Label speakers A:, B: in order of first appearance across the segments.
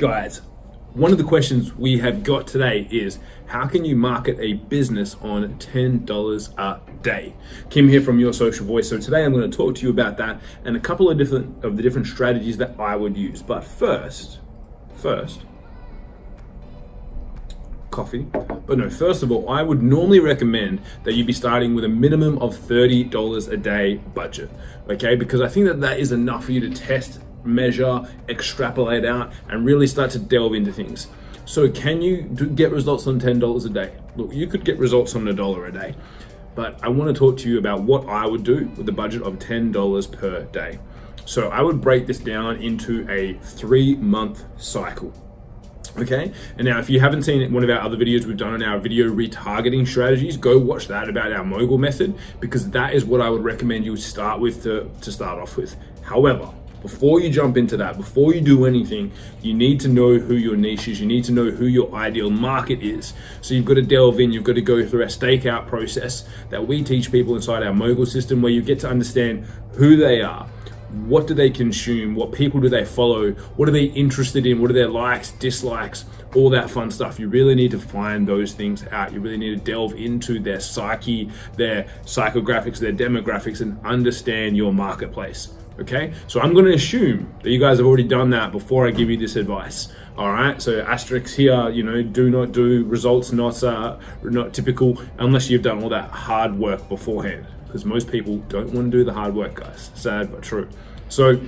A: guys, one of the questions we have got today is how can you market a business on $10 a day? Kim here from Your Social Voice. So today I'm going to talk to you about that and a couple of different of the different strategies that I would use. But first, first, coffee. But no, first of all, I would normally recommend that you be starting with a minimum of $30 a day budget, okay? Because I think that that is enough for you to test, measure, extrapolate out, and really start to delve into things. So can you do, get results on $10 a day? Look, you could get results on a dollar a day, but I wanna to talk to you about what I would do with a budget of $10 per day. So I would break this down into a three month cycle okay and now if you haven't seen one of our other videos we've done on our video retargeting strategies go watch that about our mogul method because that is what i would recommend you start with to, to start off with however before you jump into that before you do anything you need to know who your niche is. You need to know who your ideal market is. So you've got to delve in. You've got to go through a stakeout process that we teach people inside our mogul system where you get to understand who they are what do they consume what people do they follow what are they interested in what are their likes dislikes all that fun stuff. You really need to find those things out. You really need to delve into their psyche their psychographics their demographics and understand your marketplace okay so i'm going to assume that you guys have already done that before i give you this advice all right so asterisks here you know do not do results not uh not typical unless you've done all that hard work beforehand because most people don't want to do the hard work, guys. Sad but true. So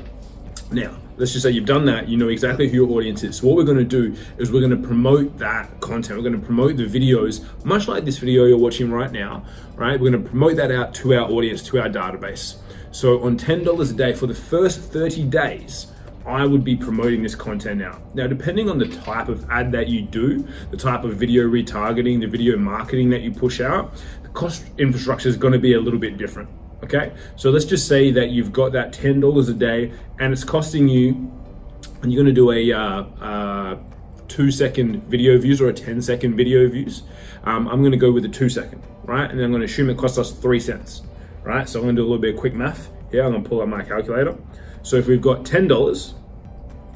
A: now, let's just say you've done that, you know exactly who your audience is. So what we're gonna do is we're gonna promote that content. We're gonna promote the videos, much like this video you're watching right now, right? We're gonna promote that out to our audience, to our database. So on $10 a day for the first 30 days, I would be promoting this content out. Now, depending on the type of ad that you do, the type of video retargeting, the video marketing that you push out, the cost infrastructure is gonna be a little bit different, okay? So let's just say that you've got that $10 a day and it's costing you, and you're gonna do a uh, uh, two second video views or a 10 second video views. Um, I'm gonna go with the two second, right? And I'm gonna assume it costs us three cents, right? So I'm gonna do a little bit of quick math here. I'm gonna pull out my calculator. So if we've got $10,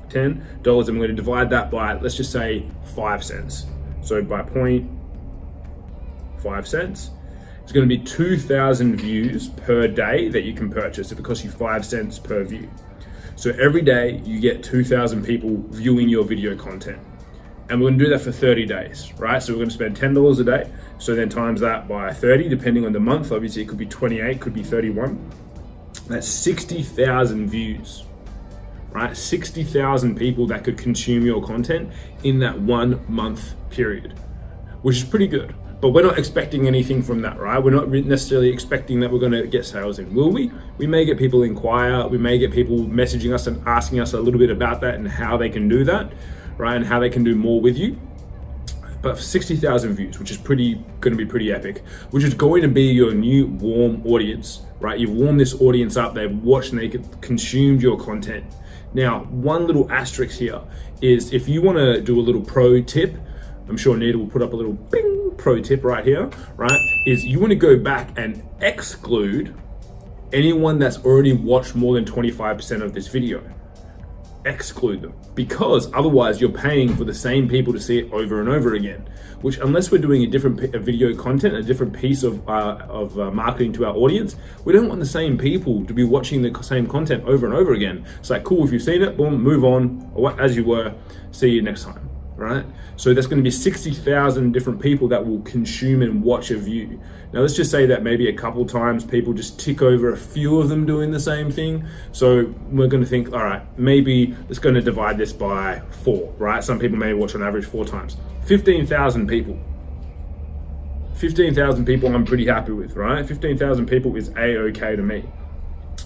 A: $10, and we're gonna divide that by, let's just say five cents. So by point five cents, it's gonna be 2,000 views per day that you can purchase if it costs you five cents per view. So every day you get 2,000 people viewing your video content. And we're gonna do that for 30 days, right? So we're gonna spend $10 a day. So then times that by 30, depending on the month, obviously it could be 28, could be 31 that's 60,000 views, right? 60,000 people that could consume your content in that one month period, which is pretty good. But we're not expecting anything from that, right? We're not necessarily expecting that we're to get sales in. Will we? We may get people inquire. We may get people messaging us and asking us a little bit about that and how they can do that, right? And how they can do more with you but 60,000 views, which is pretty going to be pretty epic, which is going to be your new warm audience, right? You've warmed this audience up, they've watched and they consumed your content. Now, one little asterisk here is if you want to do a little pro tip, I'm sure Nita will put up a little bing pro tip right here, right? Is you want to go back and exclude anyone that's already watched more than 25% of this video exclude them because otherwise you're paying for the same people to see it over and over again which unless we're doing a different video content a different piece of, uh, of uh, marketing to our audience we don't want the same people to be watching the same content over and over again. It's like cool if you've seen it boom move on as you were see you next time right? So there's going to be 60,000 different people that will consume and watch a view. Now let's just say that maybe a couple times people just tick over a few of them doing the same thing. So we're going to think, all right, maybe it's going to divide this by four, right? Some people may watch on average four times. 15,000 people. 15,000 people I'm pretty happy with, right? 15,000 people is a-okay to me.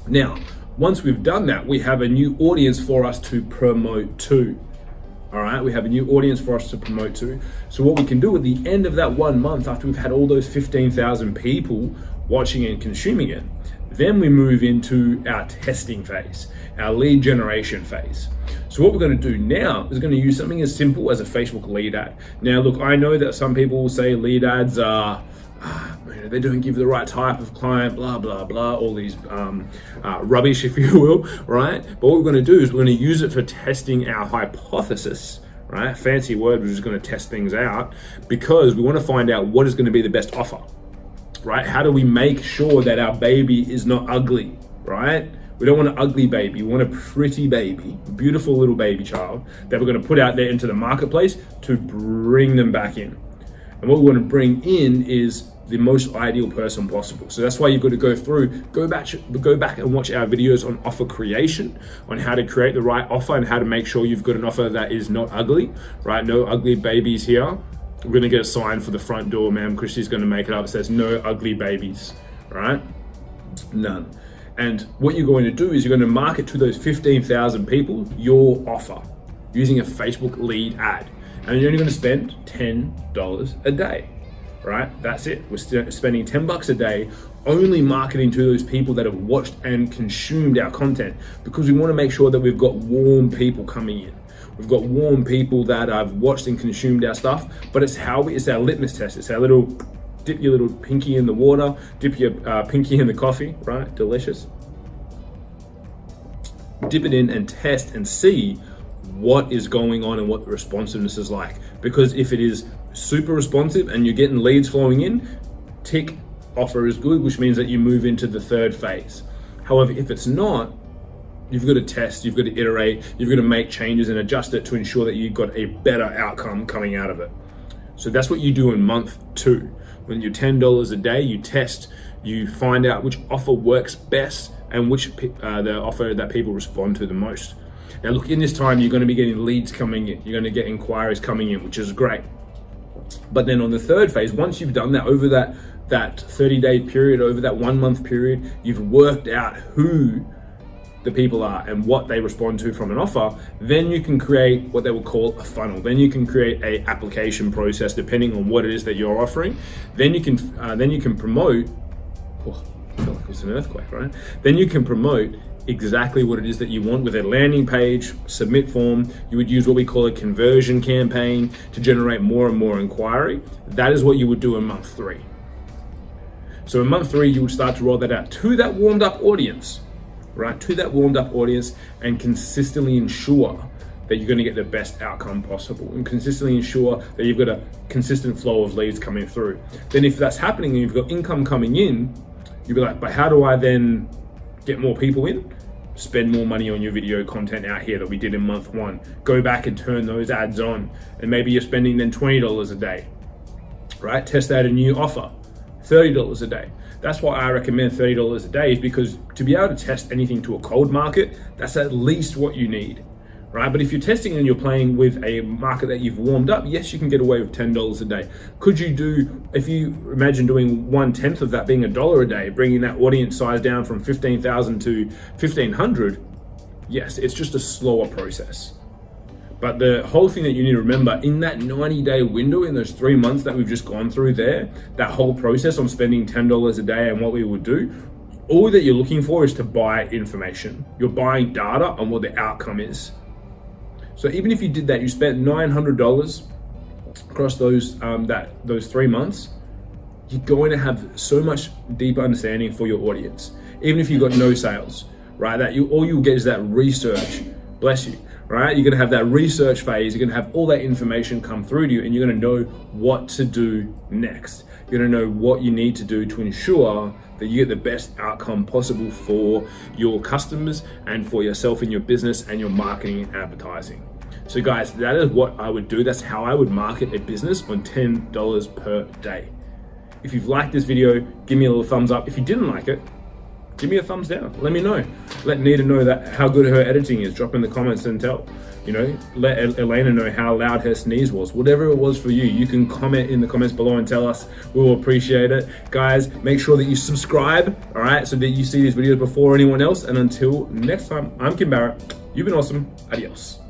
A: Now, once we've done that, we have a new audience for us to promote to all right we have a new audience for us to promote to. So what we can do at the end of that one month after we've had all those 15,000 people watching and consuming it then we move into our testing phase our lead generation phase. So what we're going to do now is going to use something as simple as a facebook lead ad. Now look i know that some people will say lead ads are uh, you know, they don't give the right type of client, blah, blah, blah, all these um, uh, rubbish, if you will, right? But what we're gonna do is we're gonna use it for testing our hypothesis, right? Fancy word, we're just gonna test things out because we wanna find out what is gonna be the best offer, right? How do we make sure that our baby is not ugly, right? We don't want an ugly baby. We want a pretty baby, beautiful little baby child that we're going to put out there into the marketplace to bring them back in. And what we want to bring in is the most ideal person possible. So that's why you've got to go through, go back, go back and watch our videos on offer creation, on how to create the right offer and how to make sure you've got an offer that is not ugly, right? No ugly babies here. We're gonna get a sign for the front door, ma'am. Christy's gonna make it up. It says no ugly babies, right? None. And what you're going to do is you're going to market to those 15,000 people your offer using a Facebook lead ad. And you're only going to spend $10 a day, right? That's it. We're spending 10 bucks a day only marketing to those people that have watched and consumed our content because we want to make sure that we've got warm people coming in. We've got warm people that have watched and consumed our stuff, but it's how we, it's our litmus test. It's our little dip your little pinky in the water, dip your uh, pinky in the coffee, right? Delicious. Dip it in and test and see what is going on and what the responsiveness is like. Because if it is super responsive and you're getting leads flowing in, tick offer is good, which means that you move into the third phase. However, if it's not, you've got to test, you've got to iterate, you've got to make changes and adjust it to ensure that you've got a better outcome coming out of it. So that's what you do in month two. When you're $10 a day, you test, you find out which offer works best and which uh, the offer that people respond to the most. Now look, in this time, you're gonna be getting leads coming in. You're gonna get inquiries coming in, which is great. But then on the third phase, once you've done that over that, that 30 day period, over that one month period, you've worked out who the people are and what they respond to from an offer, then you can create what they will call a funnel. Then you can create a application process depending on what it is that you're offering. Then you can uh, then you can promote. Oh, I feel like it was an earthquake, right? Then you can promote exactly what it is that you want with a landing page, submit form. You would use what we call a conversion campaign to generate more and more inquiry. That is what you would do in month three. So in month three, you would start to roll that out to that warmed up audience right, to that warmed up audience and consistently ensure that you're going to get the best outcome possible and consistently ensure that you've got a consistent flow of leads coming through. Then if that's happening and you've got income coming in, you'll be like, but how do I then get more people in? Spend more money on your video content out here that we did in month one. Go back and turn those ads on. And maybe you're spending then $20 a day, right? Test out a new offer, $30 a day. That's why I recommend $30 a day is because to be able to test anything to a cold market, that's at least what you need, right? But if you're testing and you're playing with a market that you've warmed up, yes, you can get away with $10 a day. Could you do, if you imagine doing one tenth of that being a dollar a day, bringing that audience size down from 15,000 to 1500, yes, it's just a slower process. But the whole thing that you need to remember in that 90 day window, in those three months that we've just gone through there, that whole process on spending $10 a day and what we would do, all that you're looking for is to buy information. You're buying data on what the outcome is. So even if you did that, you spent $900 across those, um, that, those three months, you're going to have so much deeper understanding for your audience. Even if you've got no sales, right? That you all you'll get is that research. Bless you right? You're gonna have that research phase, you're gonna have all that information come through to you and you're gonna know what to do next. You're gonna know what you need to do to ensure that you get the best outcome possible for your customers and for yourself and your business and your marketing and advertising. So guys, that is what I would do. That's how I would market a business on $10 per day. If you've liked this video, give me a little thumbs up. If you didn't like it, give me a thumbs down. Let me know. Let Nita know that how good her editing is. Drop in the comments and tell. You know, let Elena know how loud her sneeze was. Whatever it was for you, you can comment in the comments below and tell us. We will appreciate it. Guys, make sure that you subscribe, all right, so that you see these videos before anyone else. And until next time, I'm Kim Barrett. You've been awesome. Adios.